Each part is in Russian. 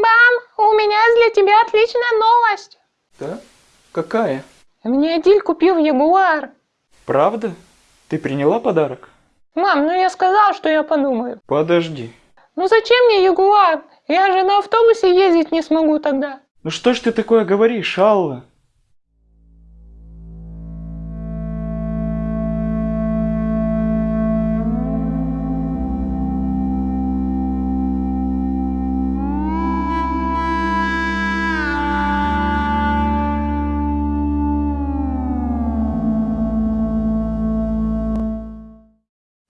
Мам, у меня для тебя отличная новость. Да? Какая? Мне Адиль купил Ягуар. Правда? Ты приняла подарок? Мам, ну я сказал, что я подумаю. Подожди. Ну зачем мне Ягуар? Я же на автобусе ездить не смогу тогда. Ну что ж ты такое говоришь, Алла?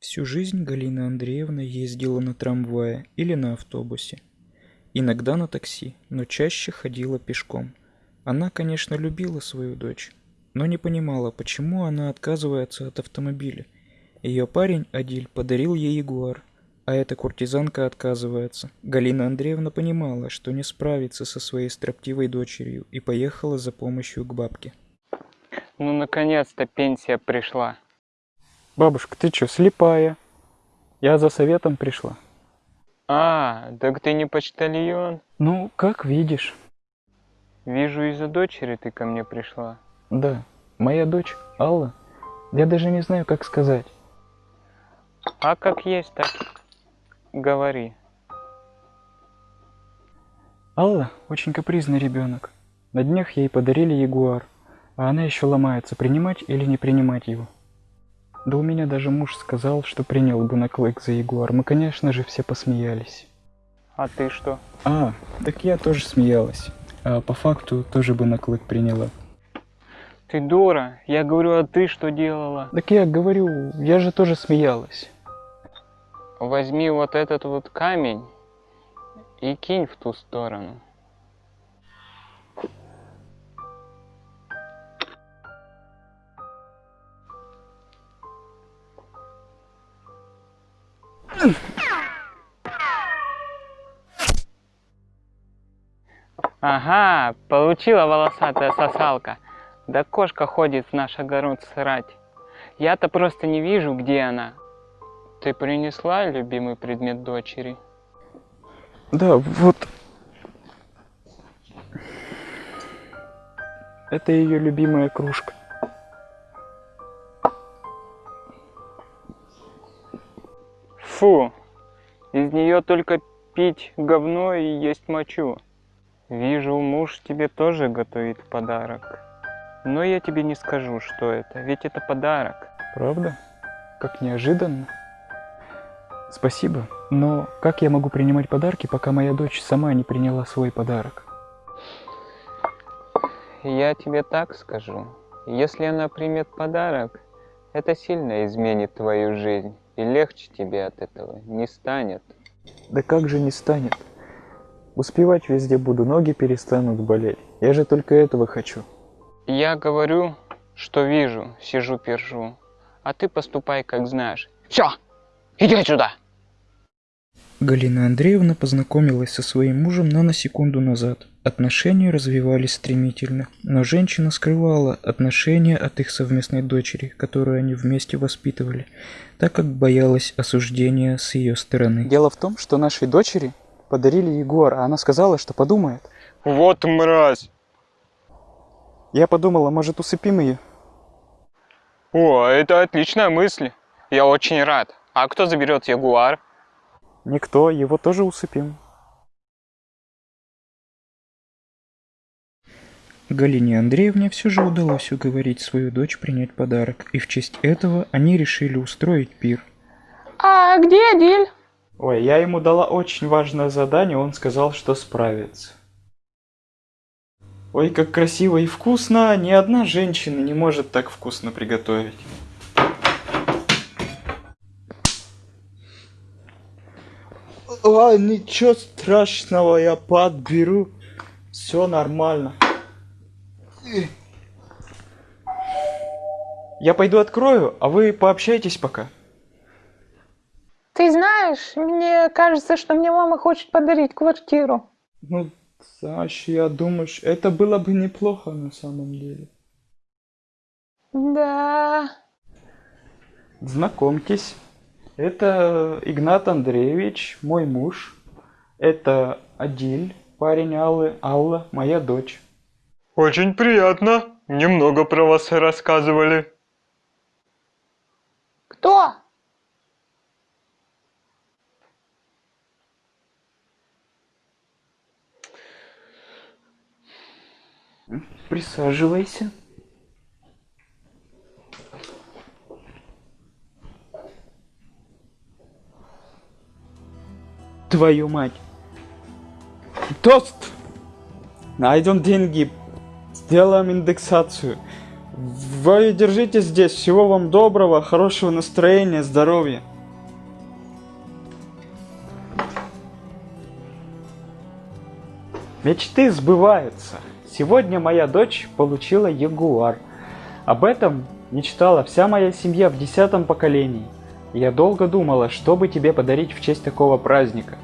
Всю жизнь Галина Андреевна ездила на трамвае или на автобусе. Иногда на такси, но чаще ходила пешком. Она, конечно, любила свою дочь, но не понимала, почему она отказывается от автомобиля. Ее парень, Адиль, подарил ей ягуар, а эта куртизанка отказывается. Галина Андреевна понимала, что не справится со своей строптивой дочерью и поехала за помощью к бабке. Ну, наконец-то пенсия пришла. Бабушка, ты что, слепая? Я за советом пришла. А, так ты не почтальон? Ну, как видишь. Вижу, из-за дочери ты ко мне пришла. Да, моя дочь, Алла. Я даже не знаю, как сказать. А как есть, так говори. Алла очень капризный ребенок. На днях ей подарили ягуар, а она еще ломается, принимать или не принимать его. Да у меня даже муж сказал, что принял бы на клык за ягуар. Мы, конечно же, все посмеялись. А ты что? А, так я тоже смеялась. А по факту тоже бы на клык приняла. Ты дура. Я говорю, а ты что делала? Так я говорю, я же тоже смеялась. Возьми вот этот вот камень и кинь в ту сторону. Ага, получила волосатая сосалка. Да кошка ходит в наш огород срать. Я-то просто не вижу, где она. Ты принесла любимый предмет дочери? Да, вот. Это ее любимая кружка. Фу, из нее только пить говно и есть мочу. Вижу, муж тебе тоже готовит подарок. Но я тебе не скажу, что это, ведь это подарок. Правда? Как неожиданно. Спасибо, но как я могу принимать подарки, пока моя дочь сама не приняла свой подарок? Я тебе так скажу. Если она примет подарок, это сильно изменит твою жизнь, и легче тебе от этого не станет. Да как же не станет? Успевать везде буду, ноги перестанут болеть. Я же только этого хочу. Я говорю, что вижу, сижу, пержу. А ты поступай, как знаешь. Все, иди отсюда! Галина Андреевна познакомилась со своим мужем наносекунду назад. Отношения развивались стремительно, но женщина скрывала отношения от их совместной дочери, которую они вместе воспитывали, так как боялась осуждения с ее стороны. Дело в том, что нашей дочери подарили Егор, а она сказала, что подумает. Вот мразь! Я подумала, может усыпим ее? О, это отличная мысль. Я очень рад. А кто заберет ягуар? Никто, его тоже усыпим. Галине Андреевне все же удалось уговорить свою дочь принять подарок, и в честь этого они решили устроить пир. А где Адиль? Ой, я ему дала очень важное задание, он сказал, что справится. Ой, как красиво и вкусно, ни одна женщина не может так вкусно приготовить. А, ничего страшного, я подберу. Все нормально. Я пойду открою, а вы пообщайтесь пока. Ты знаешь, мне кажется, что мне мама хочет подарить квартиру. Ну, Саша, я думаю, это было бы неплохо на самом деле. Да. Знакомьтесь, это Игнат Андреевич, мой муж. Это Адиль, Парень Аллы, Алла, моя дочь. Очень приятно. Немного про вас рассказывали. Кто? Присаживайся. Твою мать. Тост! Найдем деньги. Сделаем индексацию. Вы держите здесь. Всего вам доброго, хорошего настроения, здоровья. Мечты сбываются. Сегодня моя дочь получила ягуар. Об этом мечтала вся моя семья в десятом поколении. Я долго думала, что бы тебе подарить в честь такого праздника.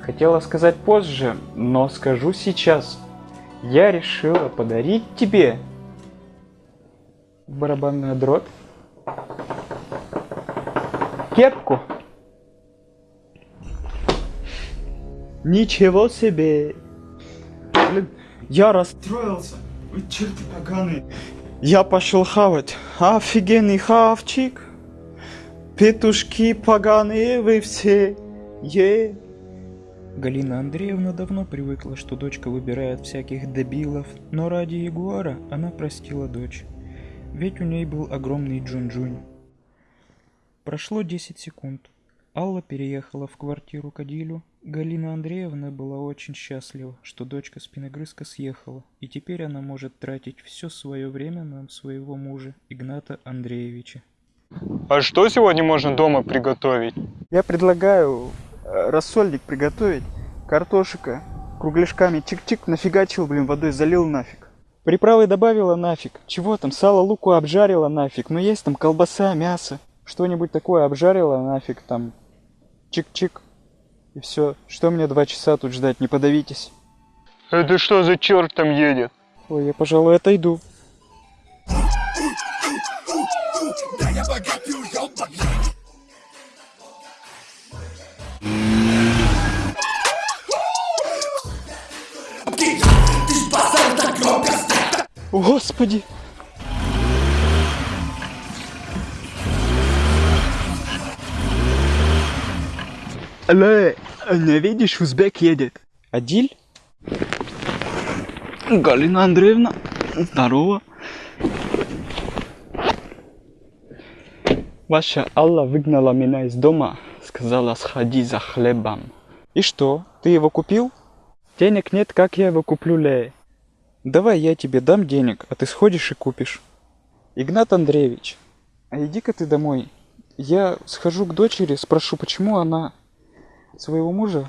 Хотела сказать позже, но скажу сейчас. Я решила подарить тебе барабанную дробь, кепку. Ничего себе! Я расстроился. Вы черти поганые. Я пошел хавать. Офигенный хавчик. Петушки поганые вы все. Е. Галина Андреевна давно привыкла, что дочка выбирает всяких дебилов, но ради Ягуара она простила дочь. Ведь у ней был огромный Джун-Джунь. Прошло 10 секунд. Алла переехала в квартиру к Адилю. Галина Андреевна была очень счастлива, что дочка спиногрызка съехала, и теперь она может тратить все свое время на своего мужа, Игната Андреевича. А что сегодня можно дома приготовить? Я предлагаю э, рассольник приготовить. Картошика кругляшками чик-чик нафигачил, блин, водой залил нафиг. Приправы добавила нафиг. Чего там, сало луку обжарила нафиг. Ну есть там колбаса, мясо. Что-нибудь такое обжарила нафиг там. Чик-чик. И все. Что мне два часа тут ждать, не подавитесь. Это что за черт там едет? Ой, я, пожалуй, отойду. Господи! Алло, не видишь, узбек едет. Адиль? Галина Андреевна, здорово. Ваша Алла выгнала меня из дома, сказала сходи за хлебом. И что, ты его купил? Денег нет, как я его куплю, Ле? Давай я тебе дам денег, а ты сходишь и купишь. Игнат Андреевич, а иди-ка ты домой. Я схожу к дочери, спрошу, почему она своего мужа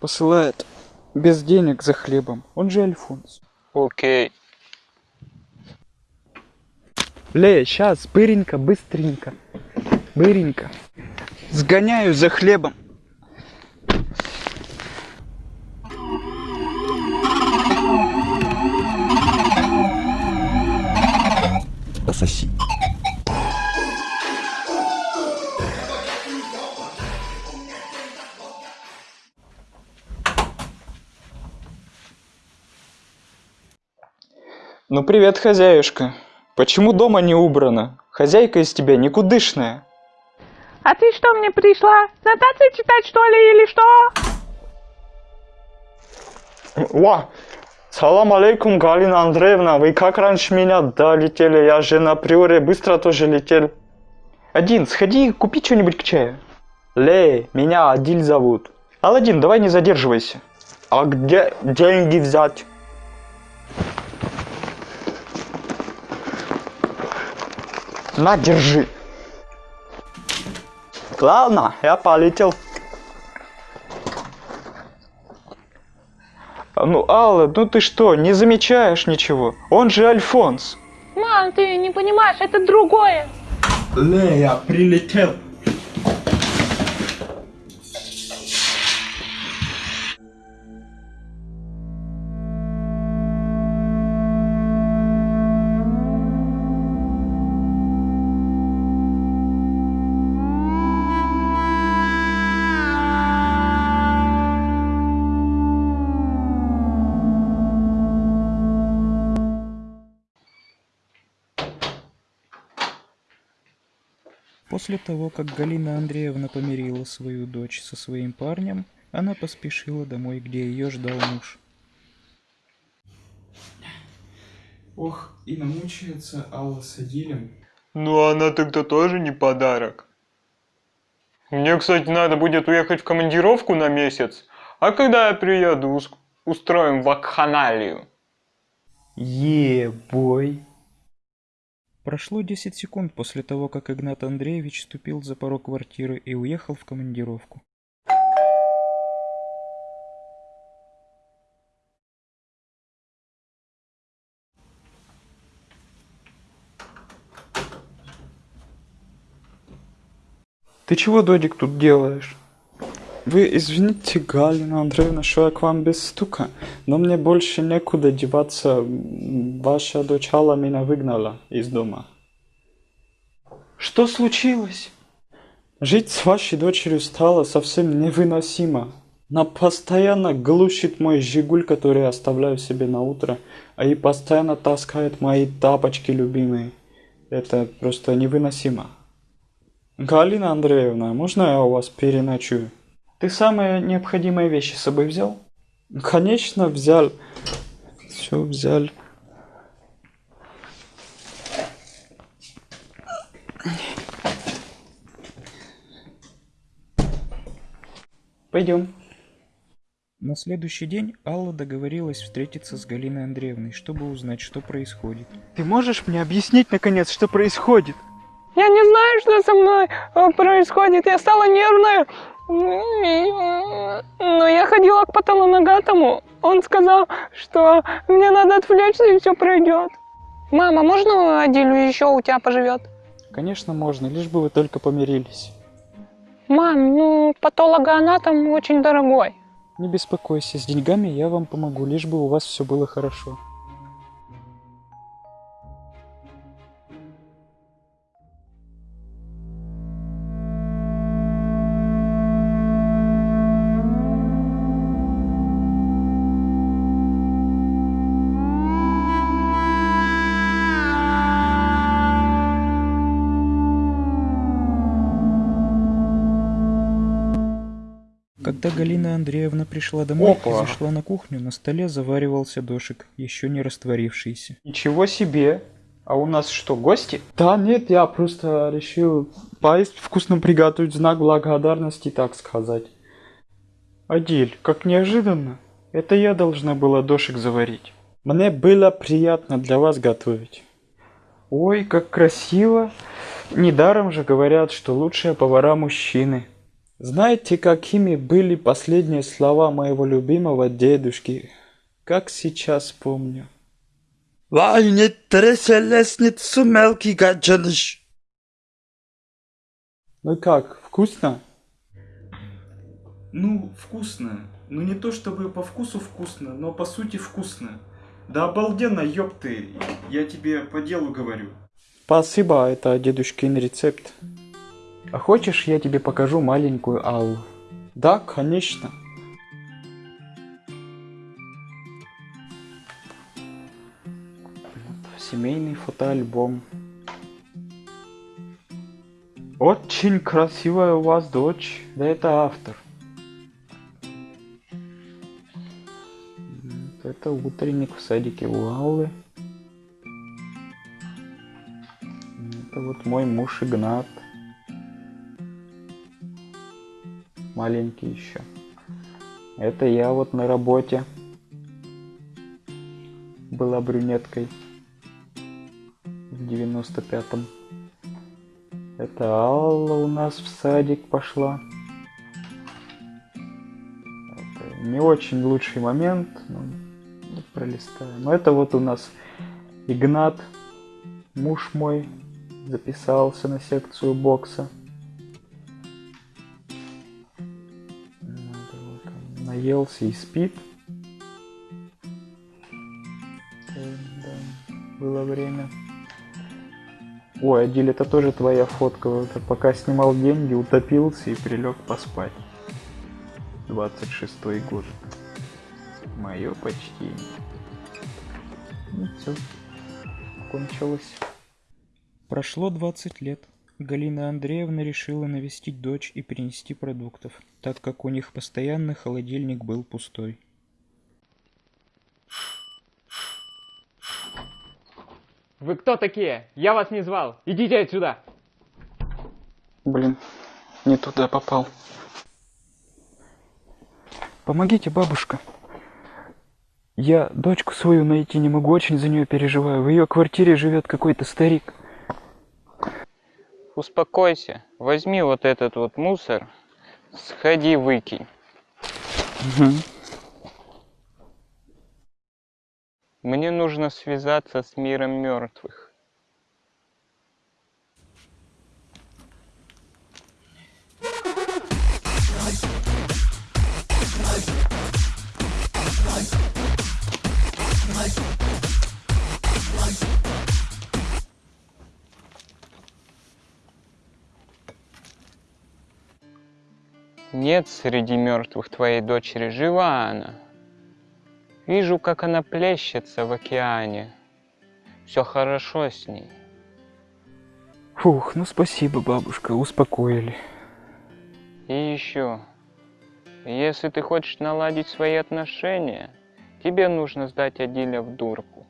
посылает без денег за хлебом. Он же Альфонс. Окей. Ле, сейчас, быренько, быстренько. Быренько. Сгоняю за хлебом. Пососи. Ну привет, хозяюшка. Почему дома не убрано? Хозяйка из тебя никудышная. А ты что мне пришла? Нотации читать что ли или что? Ва! Салам алейкум, Галина Андреевна. Вы как раньше меня долетели? Я же на приоре быстро тоже летел. Один, сходи, купи что-нибудь к чаю. Лей, меня Адиль зовут. Аладдин, давай не задерживайся. А где деньги взять? На, держи. Ладно, я полетел. Ну, Алла, ну ты что, не замечаешь ничего? Он же Альфонс. Мам, ты не понимаешь, это другое. Ле, я прилетел. После того, как Галина Андреевна помирила свою дочь со своим парнем, она поспешила домой, где ее ждал муж. Ох, и намучается Алла с Адилем. Ну она тогда тоже не подарок. Мне, кстати, надо будет уехать в командировку на месяц. А когда я приеду, ус- устроим вакханалию. Е-бой. Прошло 10 секунд после того, как Игнат Андреевич ступил за порог квартиры и уехал в командировку. Ты чего, Додик, тут делаешь? Вы извините, Галина Андреевна, что я к вам без стука, но мне больше некуда деваться. Ваша дочь Алла меня выгнала из дома. Что случилось? Жить с вашей дочерью стало совсем невыносимо. Она постоянно глушит мой жигуль, который я оставляю себе на утро, а и постоянно таскает мои тапочки любимые. Это просто невыносимо. Галина Андреевна, можно я у вас переночую? Ты самые необходимые вещи с собой взял? Конечно, взял. Все взял. Пойдем. На следующий день Алла договорилась встретиться с Галиной Андреевной, чтобы узнать, что происходит. Ты можешь мне объяснить, наконец, что происходит? Я не знаю, что со мной э, происходит. Я стала нервная. Но я ходила к патологоанатому. Он сказал, что мне надо отвлечься и все пройдет. Мама, можно Адилю еще у тебя поживет? Конечно, можно, лишь бы вы только помирились. Мам, ну патологоанатом очень дорогой. Не беспокойся, с деньгами я вам помогу, лишь бы у вас все было хорошо. Когда Галина Андреевна пришла домой Опа. и зашла на кухню, на столе заваривался дошик, еще не растворившийся. Ничего себе! А у нас что, гости? Да нет, я просто решил поесть вкусно приготовить знак благодарности, так сказать. Адиль, как неожиданно. Это я должна была дошик заварить. Мне было приятно для вас готовить. Ой, как красиво. Недаром же говорят, что лучшие повара мужчины. Знаете, какими были последние слова моего любимого дедушки? Как сейчас помню. Vay ne treselesницу мелкий гаджаныш. Ну как, вкусно? Ну, вкусно. Ну не то чтобы по вкусу вкусно, но по сути вкусно. Да обалденно, ёпты, я тебе по делу говорю. Спасибо, это дедушкин рецепт. А хочешь, я тебе покажу маленькую Аллу? Да, конечно. Семейный фотоальбом. Очень красивая у вас дочь. Да это автор. Это утренник в садике у Аллы. Это вот мой муж Игнат. Маленький еще. Это я вот на работе. Была брюнеткой. В 95-м. Это Алла у нас в садик пошла. Это не очень лучший момент, но пролистаем. Но это вот у нас Игнат, муж мой, записался на секцию бокса. Наелся и спит. Да, было время. Ой, Адиль, это тоже твоя фотка. Это пока снимал деньги, утопился и прилег поспать. 26 год. Мое почтение. Ну все, кончилось. Прошло 20 лет. Галина Андреевна решила навестить дочь и принести продуктов, так как у них постоянно холодильник был пустой. Вы кто такие? Я вас не звал. Идите отсюда. Блин, не туда попал. Помогите, бабушка. Я дочку свою найти не могу, очень за нее переживаю. В ее квартире живет какой-то старик. Успокойся, возьми вот этот вот мусор, сходи выкинь. Мне нужно связаться с миром мертвых. Нет среди мертвых твоей дочери, жива она. Вижу, как она плещется в океане. Все хорошо с ней. Фух, ну спасибо, бабушка, успокоили. И еще, если ты хочешь наладить свои отношения, тебе нужно сдать Адиля в дурку.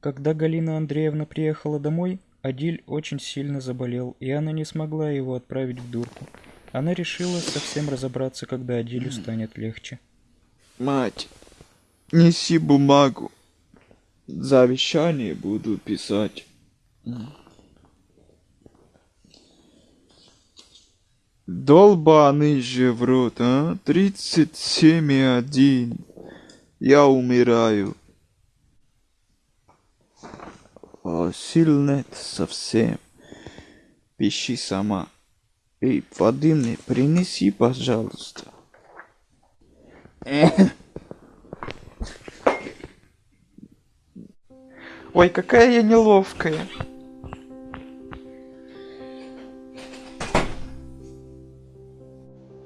Когда Галина Андреевна приехала домой, Адиль очень сильно заболел, и она не смогла его отправить в дурку. Она решила совсем разобраться, когда Адилю станет легче. Мать, неси бумагу. Завещание буду писать. Долбаный же в рот, а? Тридцать семь и один. Я умираю. А сил нет совсем. Пиши сама. Эй, воды мне принеси, пожалуйста. Ой, какая я неловкая.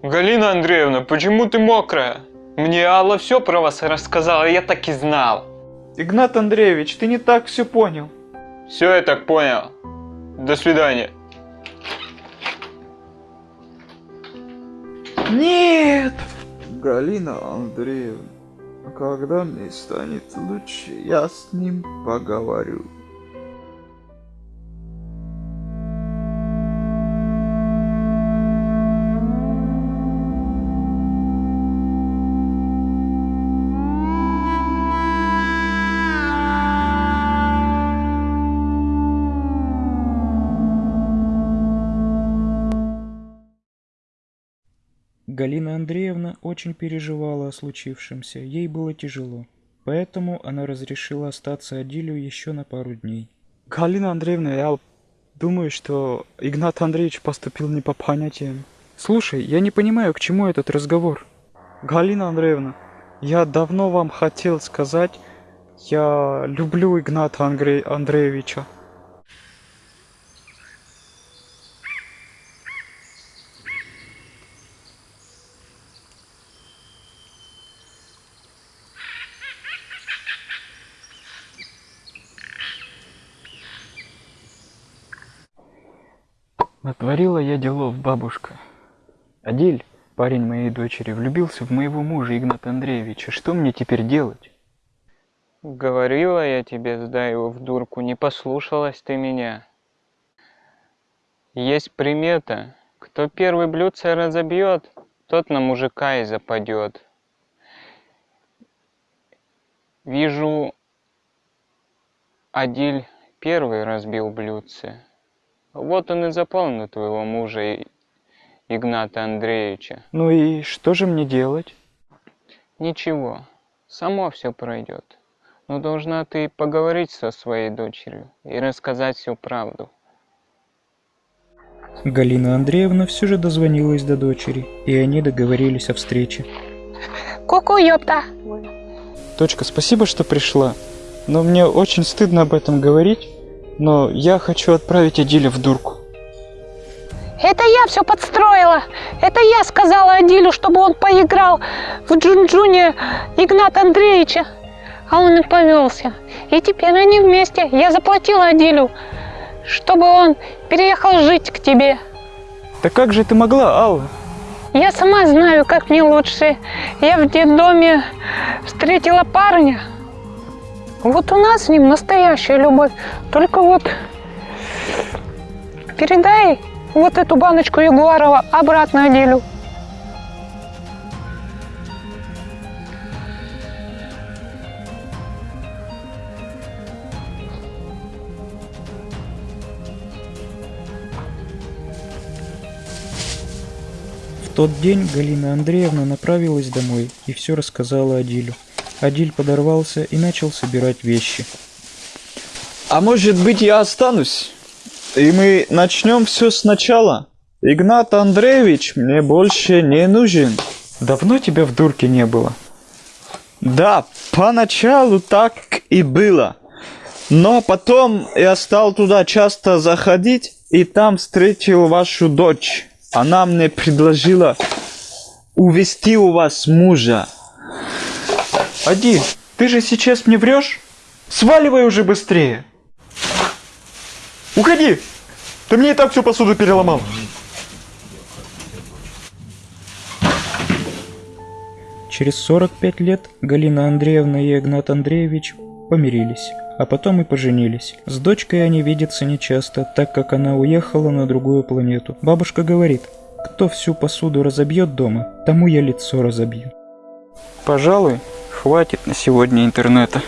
Галина Андреевна, почему ты мокрая? Мне Алла все про вас рассказала, я так и знал. Игнат Андреевич, ты не так все понял. Все, я так понял. До свидания. Нет! Галина Андреевна, когда мне станет лучше, я с ним поговорю. Галина Андреевна очень переживала о случившемся, ей было тяжело. Поэтому она разрешила остаться Адилю еще на пару дней. Галина Андреевна, я думаю, что Игнат Андреевич поступил не по понятиям. Слушай, я не понимаю, к чему этот разговор. Галина Андреевна, я давно вам хотел сказать, я люблю Игната Андре- Андреевича. Натворила я делов, бабушка. Адиль, парень моей дочери, влюбился в моего мужа Игната Андреевича. Что мне теперь делать? Говорила я тебе, сдай его в дурку, не послушалась ты меня. Есть примета, кто первый блюдце разобьет, тот на мужика и западет. Вижу, Адиль первый разбил блюдце. Вот он и запал на твоего мужа Игната Андреевича. Ну и что же мне делать? Ничего, само все пройдет. Но должна ты поговорить со своей дочерью и рассказать всю правду. Галина Андреевна все же дозвонилась до дочери, и они договорились о встрече. Ку-ку, ёпта. Дочка, спасибо, что пришла. Но мне очень стыдно об этом говорить. Но я хочу отправить Адиля в дурку. Это я все подстроила. Это я сказала Адилю, чтобы он поиграл в Джунджуне Игната Андреевича. А он и повелся. И теперь они вместе. Я заплатила Адилю чтобы он переехал жить к тебе. Да как же ты могла, Алла? Я сама знаю, как мне лучше. Я в детдоме встретила парня. Вот у нас с ним настоящая любовь. Только вот передай вот эту баночку Ягуарова обратно Адилю. В тот день Галина Андреевна направилась домой и все рассказала Адилю. Адиль подорвался и начал собирать вещи. А может быть я останусь? И мы начнем все сначала? Игнат Андреевич мне больше не нужен. Давно тебя в дурке не было. Да, поначалу так и было. Но потом я стал туда часто заходить и там встретил вашу дочь. Она мне предложила увести у вас мужа. Адиль, ты же сейчас мне врешь? Сваливай уже быстрее. Уходи! Ты мне и так всю посуду переломал. Через 45 лет Галина Андреевна и Игнат Андреевич помирились, а потом и поженились. С дочкой они видятся нечасто, так как она уехала на другую планету. Бабушка говорит, кто всю посуду разобьет дома, тому я лицо разобью. Пожалуй, хватит на сегодня интернета.